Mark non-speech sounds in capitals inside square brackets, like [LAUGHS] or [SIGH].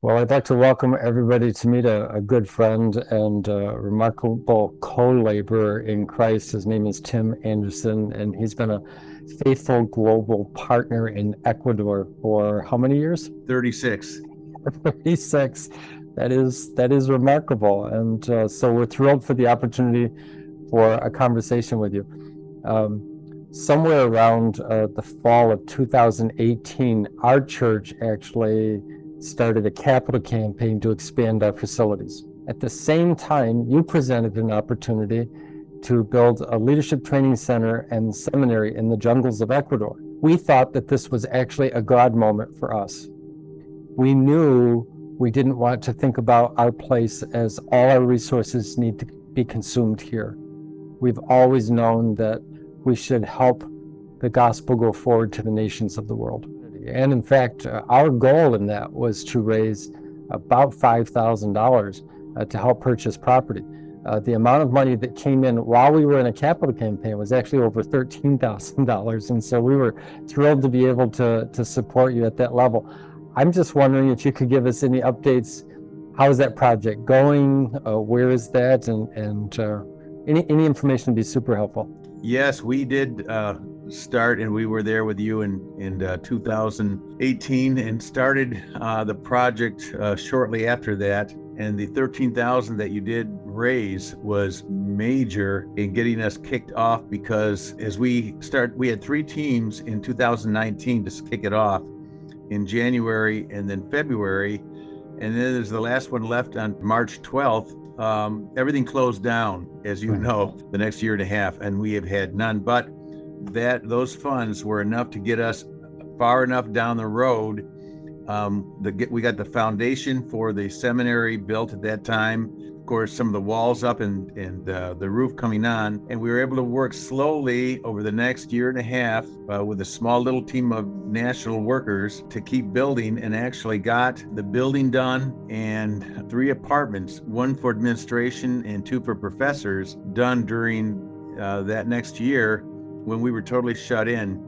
Well, I'd like to welcome everybody to meet a, a good friend and a remarkable co-laborer in Christ. His name is Tim Anderson, and he's been a faithful global partner in Ecuador for how many years? 36. [LAUGHS] 36. That is that is remarkable, and uh, so we're thrilled for the opportunity for a conversation with you. Um, somewhere around uh, the fall of 2018, our church actually started a capital campaign to expand our facilities. At the same time, you presented an opportunity to build a leadership training center and seminary in the jungles of Ecuador. We thought that this was actually a God moment for us. We knew we didn't want to think about our place as all our resources need to be consumed here. We've always known that we should help the gospel go forward to the nations of the world. And in fact, uh, our goal in that was to raise about $5,000 uh, to help purchase property. Uh, the amount of money that came in while we were in a capital campaign was actually over $13,000. And so we were thrilled to be able to, to support you at that level. I'm just wondering if you could give us any updates. How is that project going? Uh, where is that? And, and uh, any, any information would be super helpful. Yes, we did uh, start, and we were there with you in in uh, 2018, and started uh, the project uh, shortly after that. And the 13,000 that you did raise was major in getting us kicked off because as we start, we had three teams in 2019 to kick it off in January and then February. And then there's the last one left on March 12th. Um, everything closed down, as you know, the next year and a half, and we have had none. But that those funds were enough to get us far enough down the road. Um, the we got the foundation for the seminary built at that time. Of course, some of the walls up and and uh, the roof coming on, and we were able to work slowly over the next year and a half uh, with a small little team of national workers to keep building, and actually got the building done and three apartments, one for administration and two for professors, done during uh, that next year when we were totally shut in.